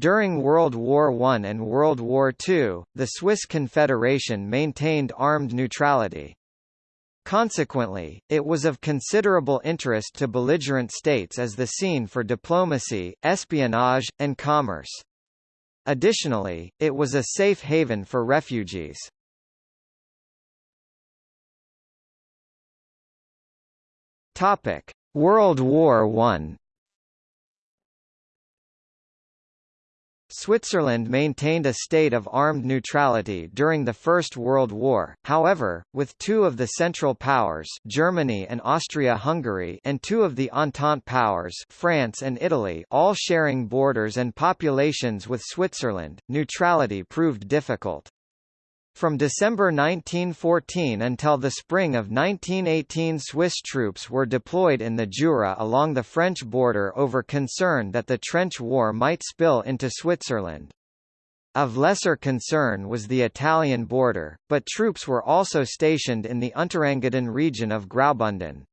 During World War I and World War II, the Swiss Confederation maintained armed neutrality. Consequently, it was of considerable interest to belligerent states as the scene for diplomacy, espionage, and commerce. Additionally, it was a safe haven for refugees. Topic: World War I. Switzerland maintained a state of armed neutrality during the First World War, however, with two of the Central Powers Germany and Austria-Hungary and two of the Entente Powers France and Italy all sharing borders and populations with Switzerland, neutrality proved difficult. From December 1914 until the spring of 1918 Swiss troops were deployed in the Jura along the French border over concern that the trench war might spill into Switzerland. Of lesser concern was the Italian border, but troops were also stationed in the Unterengadin region of Graubünden.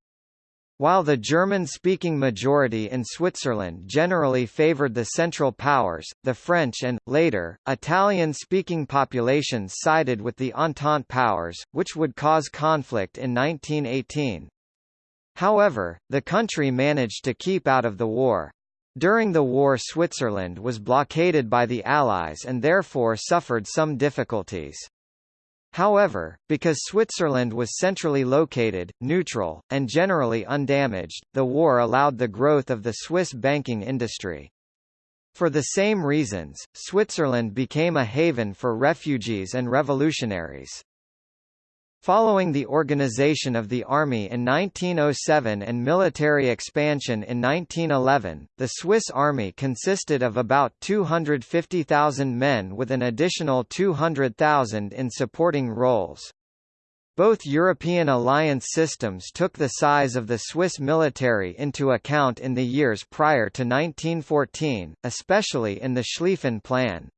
While the German-speaking majority in Switzerland generally favored the Central Powers, the French and, later, Italian-speaking populations sided with the Entente Powers, which would cause conflict in 1918. However, the country managed to keep out of the war. During the war Switzerland was blockaded by the Allies and therefore suffered some difficulties. However, because Switzerland was centrally located, neutral, and generally undamaged, the war allowed the growth of the Swiss banking industry. For the same reasons, Switzerland became a haven for refugees and revolutionaries. Following the organization of the army in 1907 and military expansion in 1911, the Swiss army consisted of about 250,000 men with an additional 200,000 in supporting roles. Both European alliance systems took the size of the Swiss military into account in the years prior to 1914, especially in the Schlieffen Plan.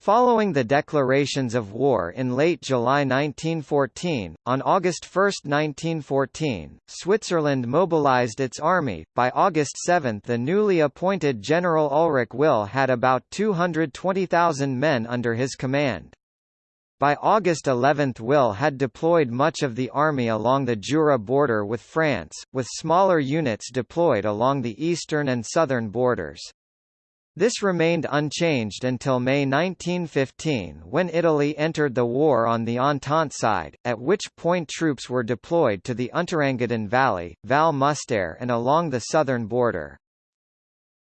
Following the declarations of war in late July 1914, on August 1, 1914, Switzerland mobilized its army. By August 7 the newly appointed General Ulrich Will had about 220,000 men under his command. By August 11 Will had deployed much of the army along the Jura border with France, with smaller units deployed along the eastern and southern borders. This remained unchanged until May 1915 when Italy entered the war on the Entente side, at which point troops were deployed to the Unterengadin Valley, Val Müstair and along the southern border.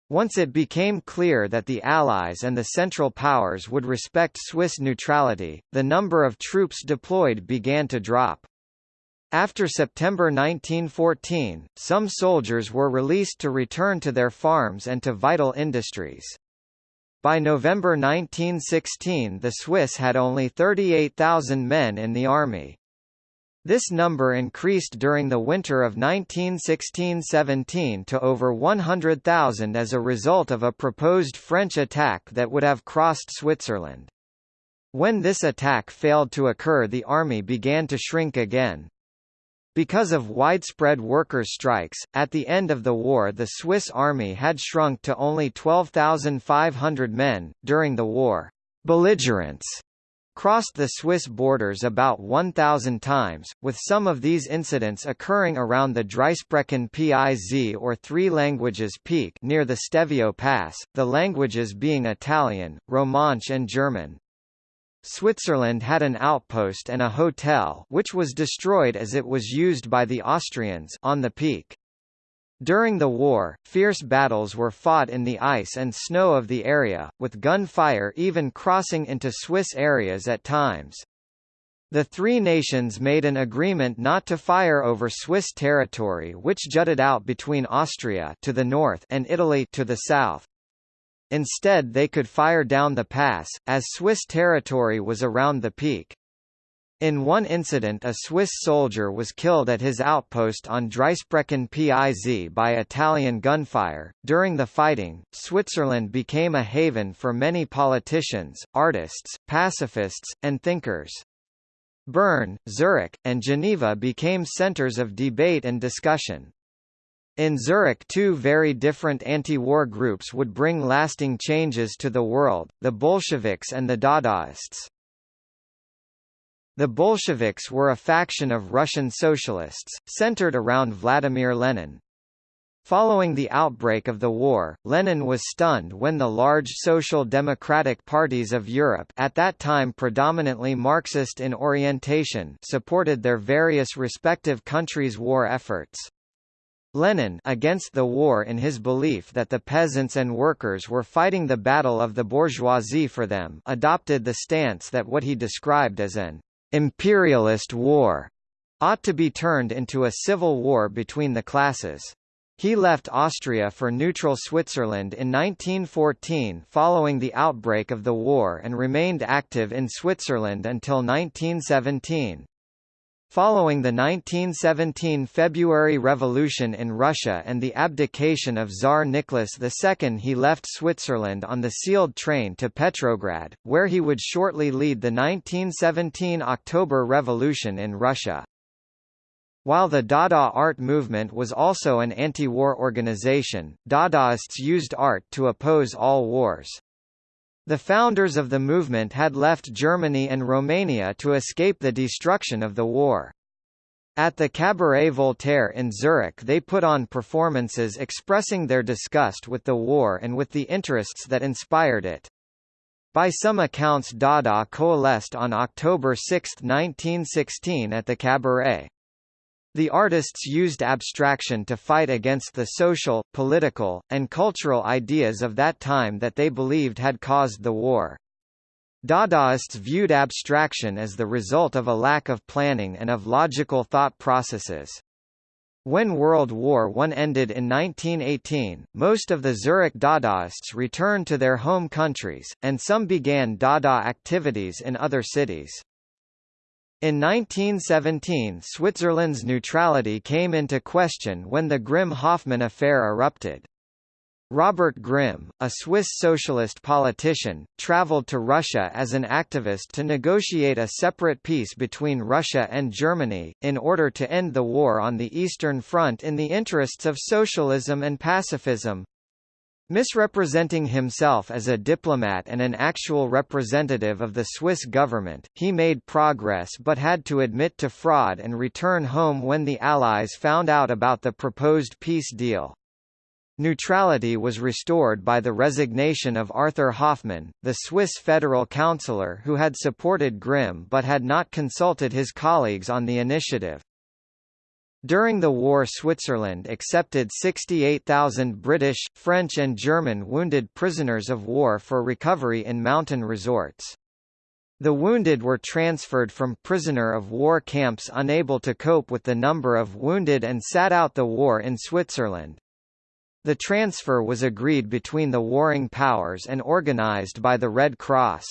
Once it became clear that the Allies and the Central Powers would respect Swiss neutrality, the number of troops deployed began to drop. After September 1914, some soldiers were released to return to their farms and to vital industries. By November 1916 the Swiss had only 38,000 men in the army. This number increased during the winter of 1916–17 to over 100,000 as a result of a proposed French attack that would have crossed Switzerland. When this attack failed to occur the army began to shrink again. Because of widespread workers' strikes, at the end of the war the Swiss army had shrunk to only 12,500 men. During the war, belligerents crossed the Swiss borders about 1,000 times, with some of these incidents occurring around the Dreisprachen Piz or Three Languages Peak near the Stelvio Pass, the languages being Italian, Romansh and German. Switzerland had an outpost and a hotel which was destroyed as it was used by the Austrians on the peak. During the war, fierce battles were fought in the ice and snow of the area, with gunfire even crossing into Swiss areas at times. The three nations made an agreement not to fire over Swiss territory which jutted out between Austria to the north and Italy to the south. Instead they could fire down the pass, as Swiss territory was around the peak. In one incident a Swiss soldier was killed at his outpost on Dreisprachen Piz by Italian gunfire. During the fighting, Switzerland became a haven for many politicians, artists, pacifists, and thinkers. Bern, Zurich, and Geneva became centers of debate and discussion. In Zurich two very different anti-war groups would bring lasting changes to the world, the Bolsheviks and the Dadaists. The Bolsheviks were a faction of Russian socialists, centered around Vladimir Lenin. Following the outbreak of the war, Lenin was stunned when the large social democratic parties of Europe at that time predominantly Marxist in orientation supported their various respective countries' war efforts. Lenin against the war in his belief that the peasants and workers were fighting the battle of the bourgeoisie for them adopted the stance that what he described as an imperialist war ought to be turned into a civil war between the classes. He left Austria for neutral Switzerland in 1914 following the outbreak of the war and remained active in Switzerland until 1917. Following the 1917 February Revolution in Russia and the abdication of Tsar Nicholas II he left Switzerland on the sealed train to Petrograd, where he would shortly lead the 1917 October Revolution in Russia. While the Dada art movement was also an anti-war organization, Dadaists used art to oppose all wars. The founders of the movement had left Germany and Romania to escape the destruction of the war. At the Cabaret Voltaire in Zurich they put on performances expressing their disgust with the war and with the interests that inspired it. By some accounts Dada coalesced on October 6, 1916 at the Cabaret. The artists used abstraction to fight against the social, political, and cultural ideas of that time that they believed had caused the war. Dadaists viewed abstraction as the result of a lack of planning and of logical thought processes. When World War I ended in 1918, most of the Zurich Dadaists returned to their home countries, and some began Dada activities in other cities. In 1917 Switzerland's neutrality came into question when the Grimm-Hoffmann affair erupted. Robert Grimm, a Swiss socialist politician, traveled to Russia as an activist to negotiate a separate peace between Russia and Germany, in order to end the war on the Eastern Front in the interests of socialism and pacifism. Misrepresenting himself as a diplomat and an actual representative of the Swiss government, he made progress but had to admit to fraud and return home when the Allies found out about the proposed peace deal. Neutrality was restored by the resignation of Arthur Hoffmann, the Swiss federal councillor who had supported Grimm but had not consulted his colleagues on the initiative. During the war Switzerland accepted 68,000 British, French and German wounded prisoners of war for recovery in mountain resorts. The wounded were transferred from prisoner of war camps unable to cope with the number of wounded and sat out the war in Switzerland. The transfer was agreed between the warring powers and organized by the Red Cross.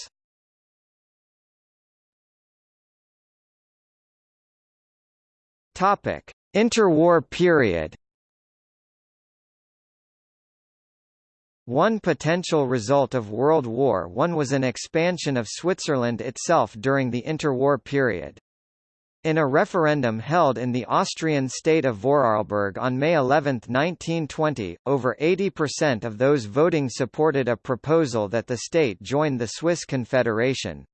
Topic: Interwar period One potential result of World War I was an expansion of Switzerland itself during the interwar period. In a referendum held in the Austrian state of Vorarlberg on May 11, 1920, over 80% of those voting supported a proposal that the state join the Swiss Confederation.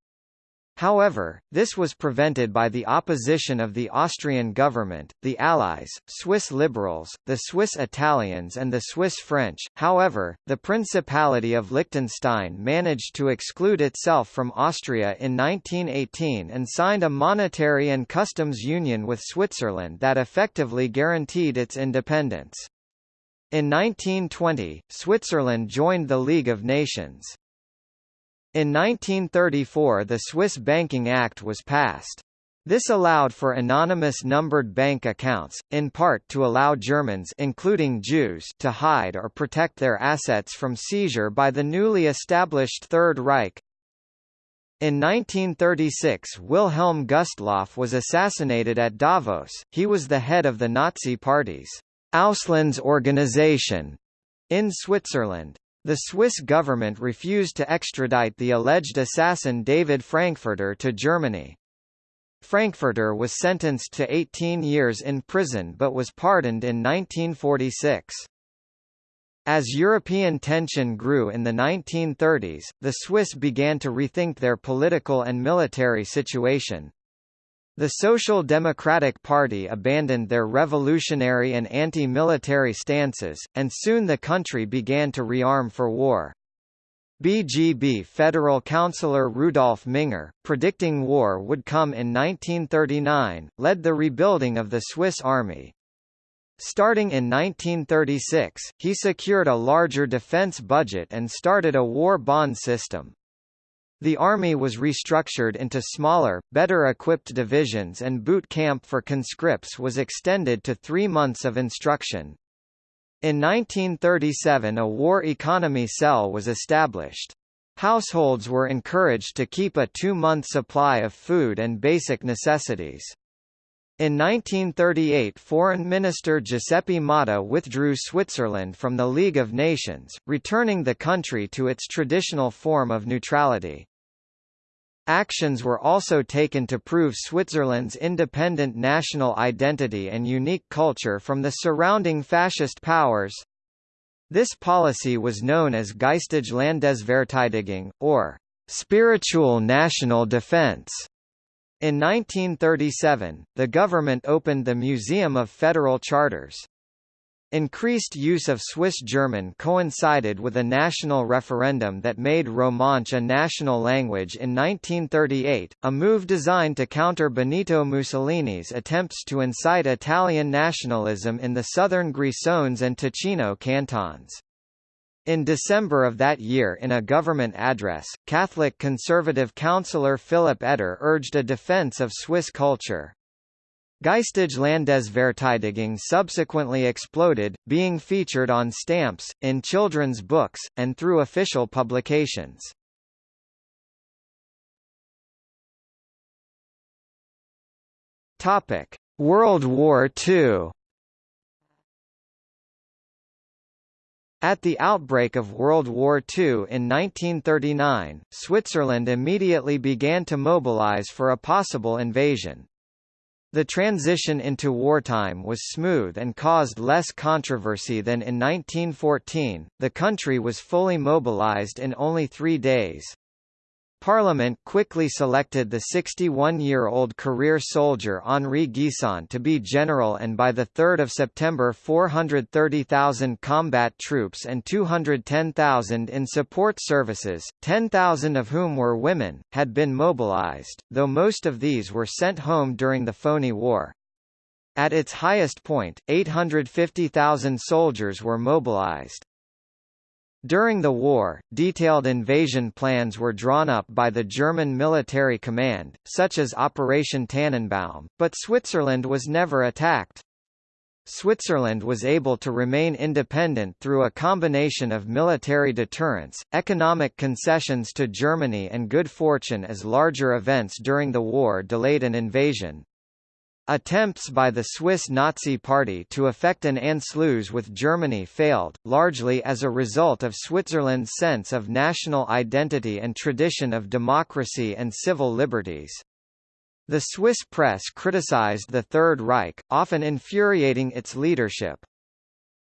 However, this was prevented by the opposition of the Austrian government, the Allies, Swiss liberals, the Swiss Italians and the Swiss French. However, the Principality of Liechtenstein managed to exclude itself from Austria in 1918 and signed a monetary and customs union with Switzerland that effectively guaranteed its independence. In 1920, Switzerland joined the League of Nations. In 1934 the Swiss Banking Act was passed. This allowed for anonymous numbered bank accounts, in part to allow Germans including Jews to hide or protect their assets from seizure by the newly established Third Reich. In 1936 Wilhelm Gustloff was assassinated at Davos, he was the head of the Nazi Party's Auslands organization in Switzerland. The Swiss government refused to extradite the alleged assassin David Frankfurter to Germany. Frankfurter was sentenced to 18 years in prison but was pardoned in 1946. As European tension grew in the 1930s, the Swiss began to rethink their political and military situation. The Social Democratic Party abandoned their revolutionary and anti-military stances, and soon the country began to rearm for war. BGB Federal Councillor Rudolf Minger, predicting war would come in 1939, led the rebuilding of the Swiss army. Starting in 1936, he secured a larger defense budget and started a war bond system. The army was restructured into smaller, better equipped divisions and boot camp for conscripts was extended to three months of instruction. In 1937 a war economy cell was established. Households were encouraged to keep a two-month supply of food and basic necessities. In 1938 Foreign Minister Giuseppe Motta withdrew Switzerland from the League of Nations, returning the country to its traditional form of neutrality. Actions were also taken to prove Switzerland's independent national identity and unique culture from the surrounding fascist powers. This policy was known as Geistige Landesverteidigung, or spiritual national defense. In 1937, the government opened the Museum of Federal Charters. Increased use of Swiss German coincided with a national referendum that made Romansh a national language in 1938, a move designed to counter Benito Mussolini's attempts to incite Italian nationalism in the southern Grisons and Ticino cantons. In December of that year in a government address, Catholic conservative councillor Philipp Etter urged a defense of Swiss culture. Geistige Landesverteidigung subsequently exploded, being featured on stamps, in children's books, and through official publications. World War II At the outbreak of World War II in 1939, Switzerland immediately began to mobilize for a possible invasion. The transition into wartime was smooth and caused less controversy than in 1914. The country was fully mobilized in only three days. Parliament quickly selected the 61-year-old career soldier Henri Guisan to be general and by 3 September 430,000 combat troops and 210,000 in support services, 10,000 of whom were women, had been mobilized, though most of these were sent home during the Phoney War. At its highest point, 850,000 soldiers were mobilized. During the war, detailed invasion plans were drawn up by the German military command, such as Operation Tannenbaum, but Switzerland was never attacked. Switzerland was able to remain independent through a combination of military deterrence, economic concessions to Germany and good fortune as larger events during the war delayed an invasion. Attempts by the Swiss Nazi Party to effect an Anschluss with Germany failed, largely as a result of Switzerland's sense of national identity and tradition of democracy and civil liberties. The Swiss press criticized the Third Reich, often infuriating its leadership.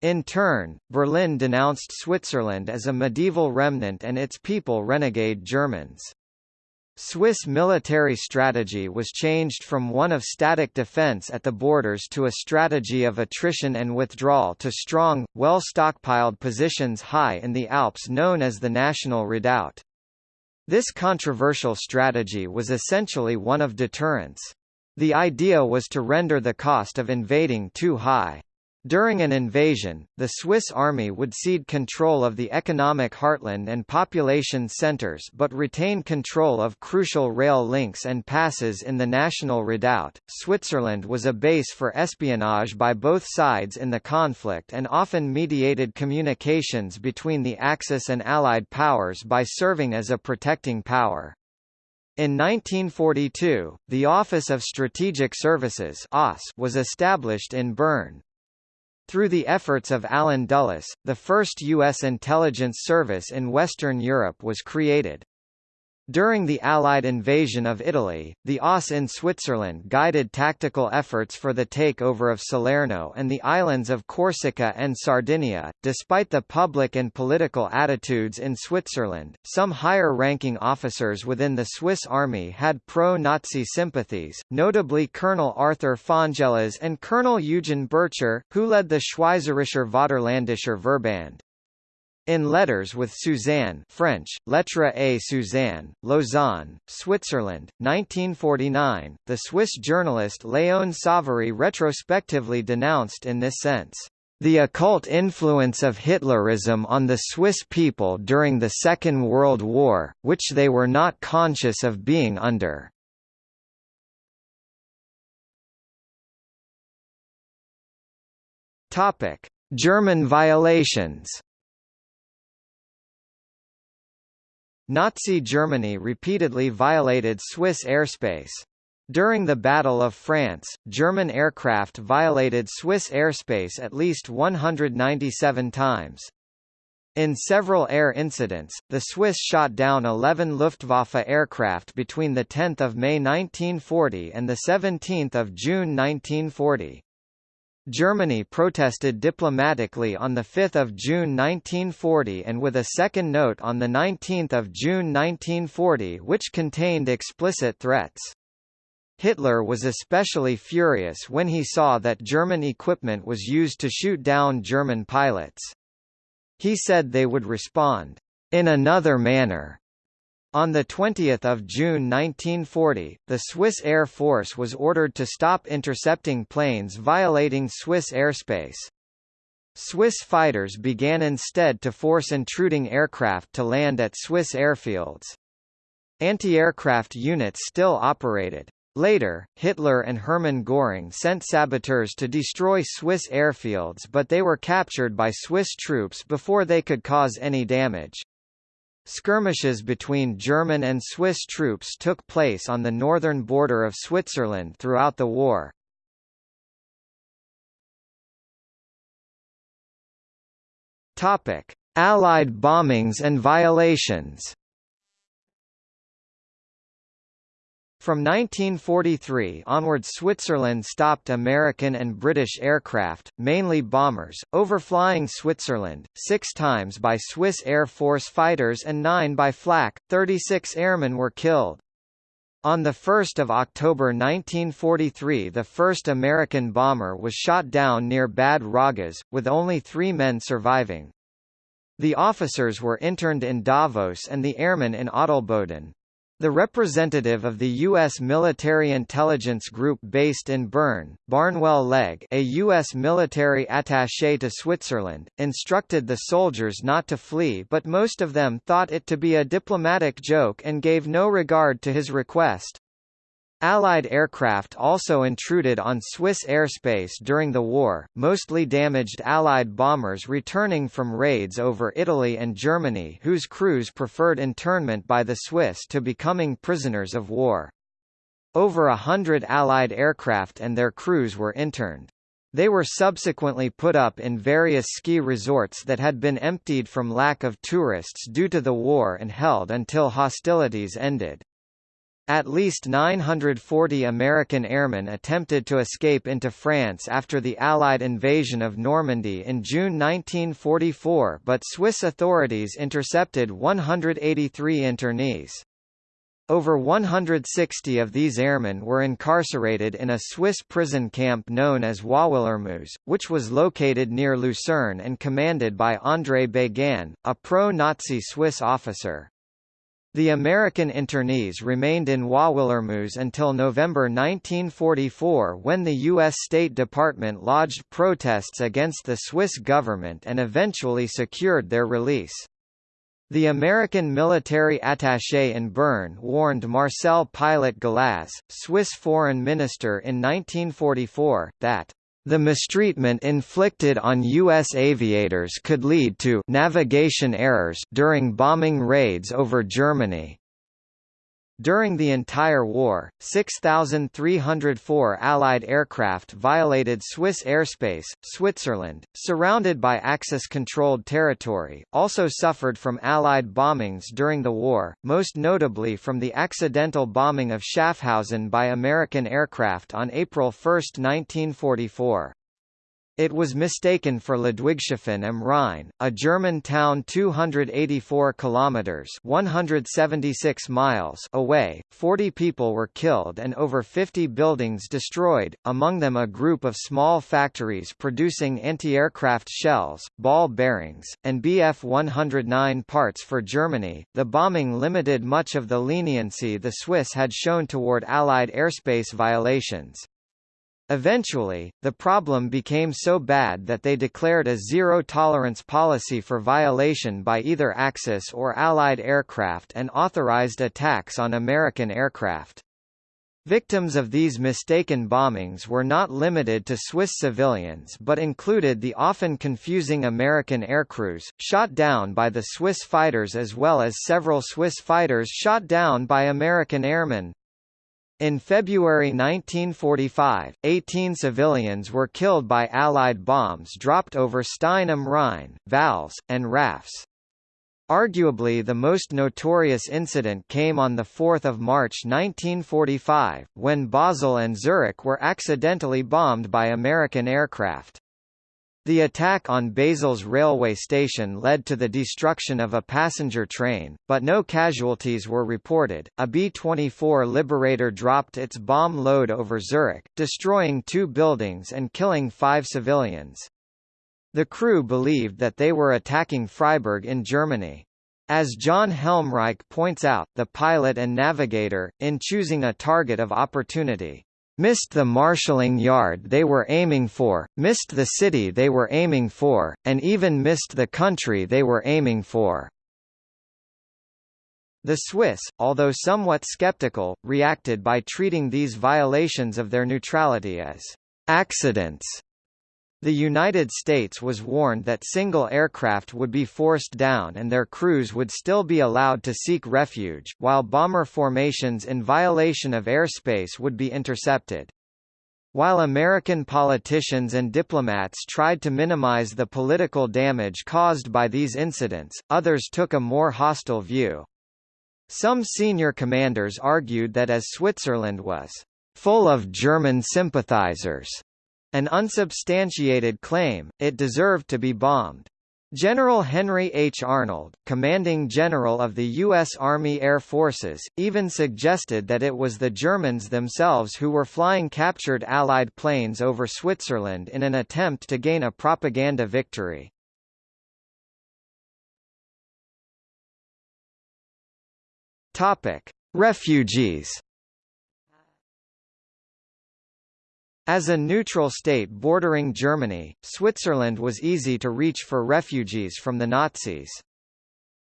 In turn, Berlin denounced Switzerland as a medieval remnant and its people renegade Germans. Swiss military strategy was changed from one of static defense at the borders to a strategy of attrition and withdrawal to strong, well-stockpiled positions high in the Alps known as the National Redoubt. This controversial strategy was essentially one of deterrence. The idea was to render the cost of invading too high. During an invasion, the Swiss army would cede control of the economic heartland and population centers but retain control of crucial rail links and passes in the National Redoubt. Switzerland was a base for espionage by both sides in the conflict and often mediated communications between the Axis and Allied powers by serving as a protecting power. In 1942, the Office of Strategic Services was established in Bern. Through the efforts of Allen Dulles, the first U.S. intelligence service in Western Europe was created. During the Allied invasion of Italy, the OSS in Switzerland guided tactical efforts for the takeover of Salerno and the islands of Corsica and Sardinia. Despite the public and political attitudes in Switzerland, some higher ranking officers within the Swiss army had pro Nazi sympathies, notably Colonel Arthur Fonjallaz and Colonel Eugen Bircher, who led the Schweizerischer Vaterländischer Verband. In Letters with Suzanne French, Lettre à Suzanne, Lausanne, Switzerland, 1949, the Swiss journalist Léon Savary retrospectively denounced in this sense, "...the occult influence of Hitlerism on the Swiss people during the Second World War, which they were not conscious of being under." German violations Nazi Germany repeatedly violated Swiss airspace. During the Battle of France, German aircraft violated Swiss airspace at least 197 times. In several air incidents, the Swiss shot down 11 Luftwaffe aircraft between 10 May 1940 and 17 June 1940. Germany protested diplomatically on 5 June 1940 and with a second note on 19 June 1940 which contained explicit threats. Hitler was especially furious when he saw that German equipment was used to shoot down German pilots. He said they would respond, "...in another manner." On 20 June 1940, the Swiss Air Force was ordered to stop intercepting planes violating Swiss airspace. Swiss fighters began instead to force intruding aircraft to land at Swiss airfields. Anti-aircraft units still operated. Later, Hitler and Hermann Göring sent saboteurs to destroy Swiss airfields but they were captured by Swiss troops before they could cause any damage. Skirmishes between German and Swiss troops took place on the northern border of Switzerland throughout the war. Topic: Allied bombings and violations. From 1943 onward Switzerland stopped American and British aircraft, mainly bombers, overflying Switzerland, six times by Swiss Air Force fighters and nine by Flak, 36 airmen were killed. On 1 October 1943 the first American bomber was shot down near Bad Ragaz, with only three men surviving. The officers were interned in Davos and the airmen in Adelboden. The representative of the U.S. Military Intelligence Group based in Bern, Barnwell Legge a U.S. military attaché to Switzerland, instructed the soldiers not to flee but most of them thought it to be a diplomatic joke and gave no regard to his request. Allied aircraft also intruded on Swiss airspace during the war, mostly damaged Allied bombers returning from raids over Italy and Germany whose crews preferred internment by the Swiss to becoming prisoners of war. Over a hundred Allied aircraft and their crews were interned. They were subsequently put up in various ski resorts that had been emptied from lack of tourists due to the war and held until hostilities ended. At least 940 American airmen attempted to escape into France after the Allied invasion of Normandy in June 1944 but Swiss authorities intercepted 183 internees. Over 160 of these airmen were incarcerated in a Swiss prison camp known as Wauwilermoos, which was located near Lucerne and commanded by André Béguin, a pro-Nazi Swiss officer. The American internees remained in Wauwilermoos until November 1944 when the U.S. State Department lodged protests against the Swiss government and eventually secured their release. The American military attaché in Bern warned Marcel Pilet-Golaz, Swiss foreign minister in 1944, that the mistreatment inflicted on U.S. aviators could lead to navigation errors during bombing raids over Germany. During the entire war, 6,304 Allied aircraft violated Swiss airspace. Switzerland, surrounded by Axis-controlled territory, also suffered from Allied bombings during the war, most notably from the accidental bombing of Schaffhausen by American aircraft on April 1, 1944. It was mistaken for Ludwigshafen am Rhein, a German town 284 kilometers (176 miles) away. 40 people were killed and over 50 buildings destroyed, among them a group of small factories producing anti-aircraft shells, ball bearings, and Bf-109 parts for Germany. The bombing limited much of the leniency the Swiss had shown toward Allied airspace violations. Eventually, the problem became so bad that they declared a zero-tolerance policy for violation by either Axis or Allied aircraft and authorized attacks on American aircraft. Victims of these mistaken bombings were not limited to Swiss civilians but included the often confusing American aircrews, shot down by the Swiss fighters as well as several Swiss fighters shot down by American airmen. In February 1945, 18 civilians were killed by Allied bombs dropped over Stein am Rhein, Vals, and Rafz. Arguably the most notorious incident came on 4 March 1945, when Basel and Zurich were accidentally bombed by American aircraft. The attack on Basel's railway station led to the destruction of a passenger train, but no casualties were reported. A B-24 Liberator dropped its bomb load over Zurich, destroying two buildings and killing five civilians. The crew believed that they were attacking Freiburg in Germany. As John Helmreich points out, the pilot and navigator, in choosing a target of opportunity, missed the marshalling yard they were aiming for, missed the city they were aiming for, and even missed the country they were aiming for. The Swiss, although somewhat skeptical, reacted by treating these violations of their neutrality as accidents the United States was warned that single aircraft would be forced down and their crews would still be allowed to seek refuge, while bomber formations in violation of airspace would be intercepted. While American politicians and diplomats tried to minimize the political damage caused by these incidents, others took a more hostile view. Some senior commanders argued that as Switzerland was full of German sympathizers, an unsubstantiated claim, it deserved to be bombed. General Henry H. Arnold, commanding general of the U.S. Army Air Forces, even suggested that it was the Germans themselves who were flying captured Allied planes over Switzerland in an attempt to gain a propaganda victory. Refugees As a neutral state bordering Germany, Switzerland was easy to reach for refugees from the Nazis.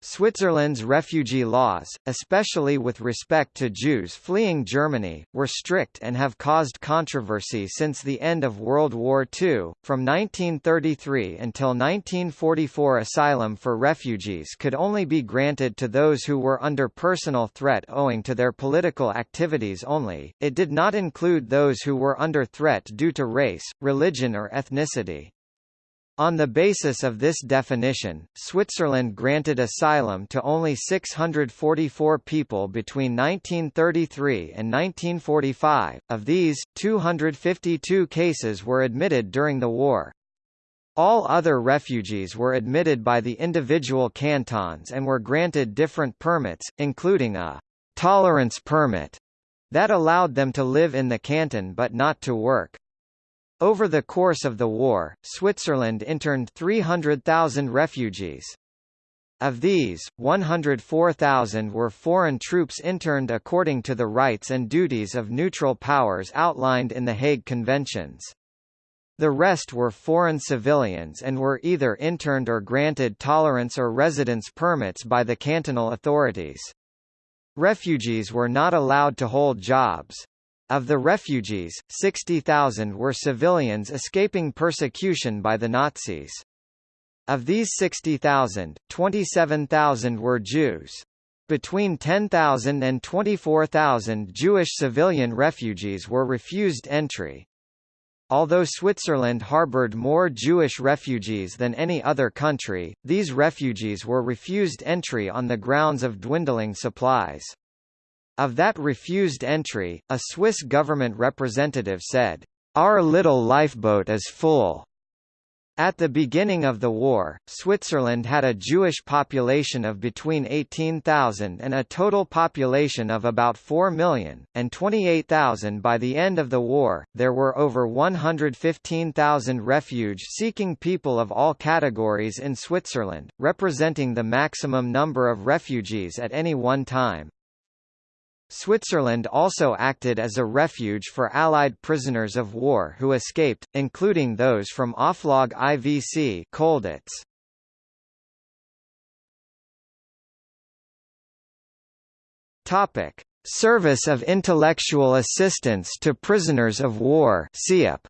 Switzerland's refugee laws, especially with respect to Jews fleeing Germany, were strict and have caused controversy since the end of World War II. From 1933 until 1944, asylum for refugees could only be granted to those who were under personal threat owing to their political activities only. It did not include those who were under threat due to race, religion, or ethnicity. On the basis of this definition, Switzerland granted asylum to only 644 people between 1933 and 1945, of these, 252 cases were admitted during the war. All other refugees were admitted by the individual cantons and were granted different permits, including a «tolerance permit» that allowed them to live in the canton but not to work. Over the course of the war, Switzerland interned 300,000 refugees. Of these, 104,000 were foreign troops interned according to the rights and duties of neutral powers outlined in the Hague Conventions. The rest were foreign civilians and were either interned or granted tolerance or residence permits by the cantonal authorities. Refugees were not allowed to hold jobs. Of the refugees, 60,000 were civilians escaping persecution by the Nazis. Of these 60,000, 27,000 were Jews. Between 10,000 and 24,000 Jewish civilian refugees were refused entry. Although Switzerland harbored more Jewish refugees than any other country, these refugees were refused entry on the grounds of dwindling supplies. Of that refused entry, a Swiss government representative said, "Our little lifeboat is full." At the beginning of the war, Switzerland had a Jewish population of between 18,000 and a total population of about 4 million, and 28,000 by the end of the war. There were over 115,000 refuge-seeking people of all categories in Switzerland, representing the maximum number of refugees at any one time. Switzerland also acted as a refuge for Allied prisoners of war who escaped, including those from Oflag IVC Colditz. Topic: Service of Intellectual Assistance to Prisoners of War (SIAP).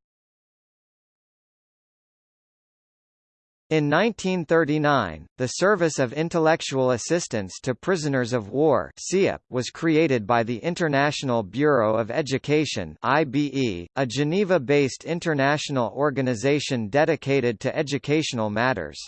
In 1939, the Service of Intellectual Assistance to Prisoners of War was created by the International Bureau of Education IBE, a Geneva-based international organization dedicated to educational matters.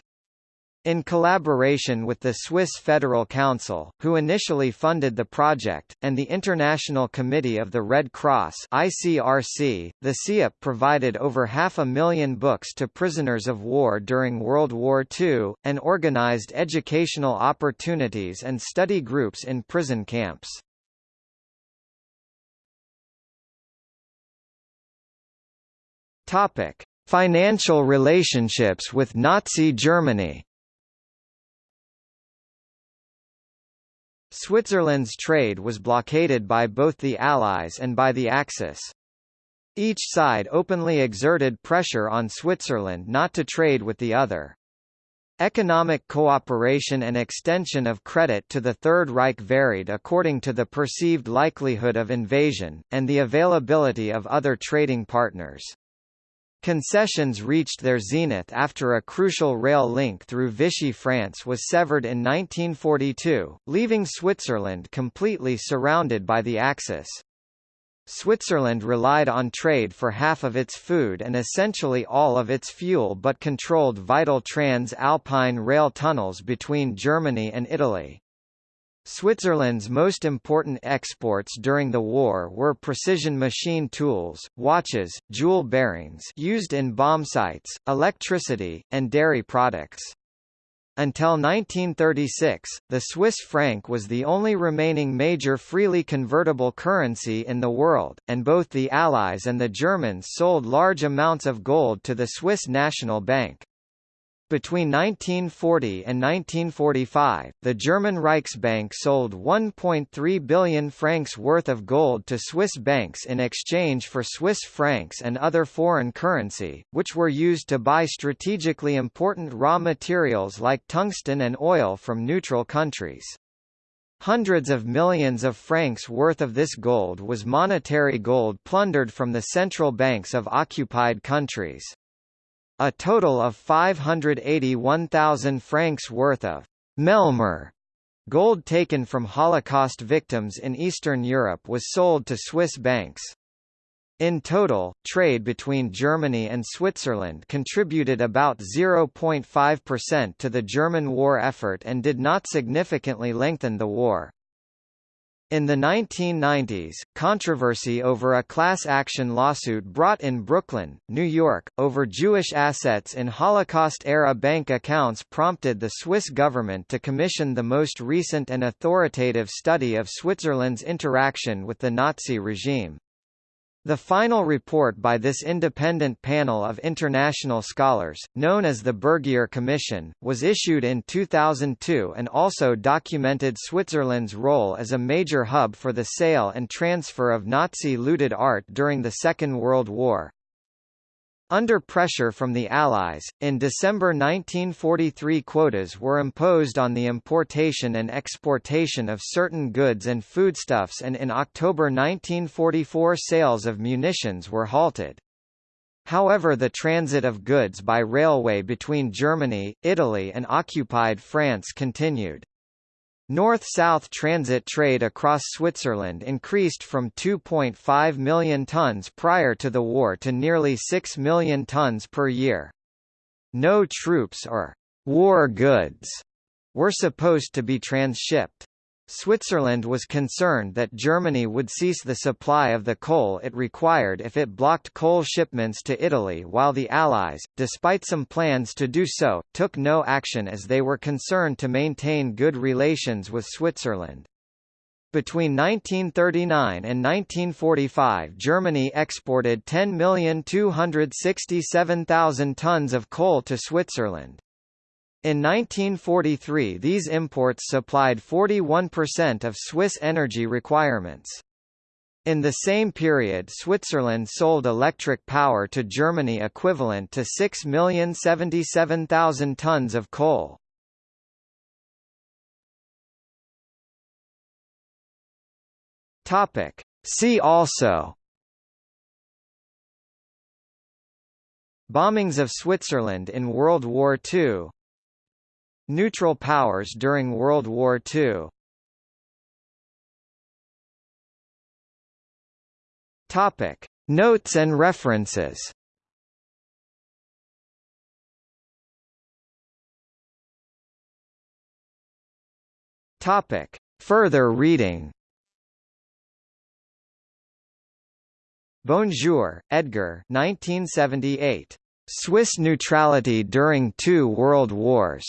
In collaboration with the Swiss Federal Council, who initially funded the project, and the International Committee of the Red Cross ICRC, the SIAP provided over half a million books to prisoners of war during World War II, and organized educational opportunities and study groups in prison camps. Topic. Financial relationships with Nazi Germany Switzerland's trade was blockaded by both the Allies and by the Axis. Each side openly exerted pressure on Switzerland not to trade with the other. Economic cooperation and extension of credit to the Third Reich varied according to the perceived likelihood of invasion, and the availability of other trading partners. Concessions reached their zenith after a crucial rail link through Vichy France was severed in 1942, leaving Switzerland completely surrounded by the Axis. Switzerland relied on trade for half of its food and essentially all of its fuel but controlled vital trans-Alpine rail tunnels between Germany and Italy. Switzerland's most important exports during the war were precision machine tools, watches, jewel bearings used in bomb sights, electricity, and dairy products. Until 1936, the Swiss franc was the only remaining major freely convertible currency in the world, and both the Allies and the Germans sold large amounts of gold to the Swiss National Bank. Between 1940 and 1945, the German Reichsbank sold 1.3 billion francs worth of gold to Swiss banks in exchange for Swiss francs and other foreign currency, which were used to buy strategically important raw materials like tungsten and oil from neutral countries. Hundreds of millions of francs worth of this gold was monetary gold plundered from the central banks of occupied countries. A total of 581,000 francs worth of Melmer gold taken from Holocaust victims in Eastern Europe was sold to Swiss banks. In total, trade between Germany and Switzerland contributed about 0.5% to the German war effort and did not significantly lengthen the war. In the 1990s, controversy over a class action lawsuit brought in Brooklyn, New York, over Jewish assets in Holocaust-era bank accounts prompted the Swiss government to commission the most recent and authoritative study of Switzerland's interaction with the Nazi regime. The final report by this independent panel of international scholars, known as the Bergier Commission, was issued in 2002 and also documented Switzerland's role as a major hub for the sale and transfer of Nazi-looted art during the Second World War. Under pressure from the Allies, in December 1943 quotas were imposed on the importation and exportation of certain goods and foodstuffs and in October 1944 sales of munitions were halted. However the transit of goods by railway between Germany, Italy and occupied France continued. North-south transit trade across Switzerland increased from 2.5 million tons prior to the war to nearly 6 million tons per year. No troops or war goods were supposed to be transshipped. Switzerland was concerned that Germany would cease the supply of the coal it required if it blocked coal shipments to Italy while the Allies, despite some plans to do so, took no action as they were concerned to maintain good relations with Switzerland. Between 1939 and 1945 Germany exported 10,267,000 tons of coal to Switzerland. In 1943 these imports supplied 41% of Swiss energy requirements. In the same period Switzerland sold electric power to Germany equivalent to 6,077,000 tons of coal. See also Bombings of Switzerland in World War II Neutral powers during World War II Topic. Notes and references Topic. Further reading Bonjour, Edgar 1978. Swiss neutrality during two world wars.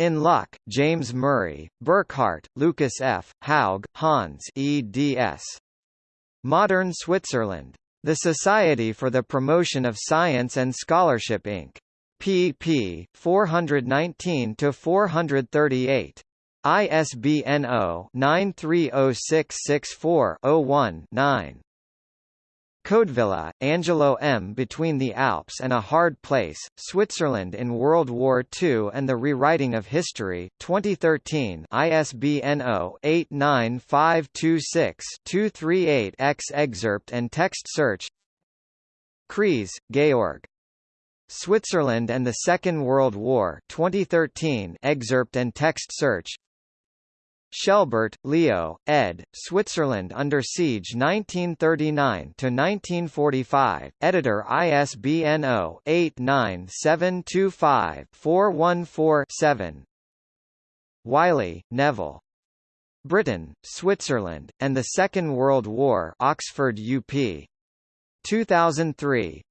In Luck, James Murray, Burkhardt, Lucas F., Haug, Hans eds. Modern Switzerland. The Society for the Promotion of Science and Scholarship Inc. pp. 419-438. ISBN 0-930664-01-9. Codevilla, Angelo M. Between the Alps and a Hard Place, Switzerland in World War II and the Rewriting of History, 2013 ISBN 0-89526-238-X Excerpt and text search Kreis, Georg. Switzerland and the Second World War 2013 excerpt and text search Schelbert, Leo, ed. Switzerland Under Siege 1939–1945, editor ISBN 0-89725-414-7 Wylie, Neville. Britain, Switzerland, and the Second World War Oxford UP. 2003,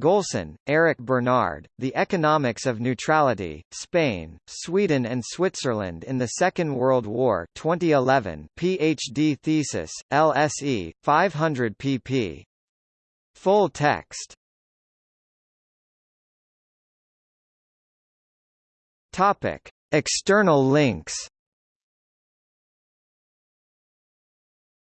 Golson, Eric Bernard, The Economics of Neutrality, Spain, Sweden and Switzerland in the Second World War 2011 PhD thesis, LSE, 500 pp. Full text. External links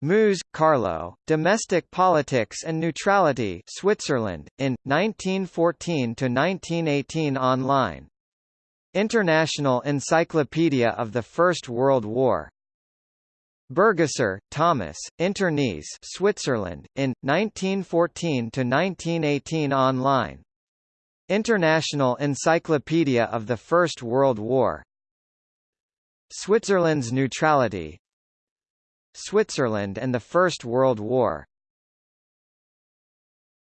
Moos, Carlo, Domestic Politics and Neutrality Switzerland, in, 1914–1918 online. International Encyclopedia of the First World War Bürgisser, Thomas, Internees Switzerland, in, 1914–1918 online. International Encyclopedia of the First World War Switzerland's neutrality Switzerland and the First World War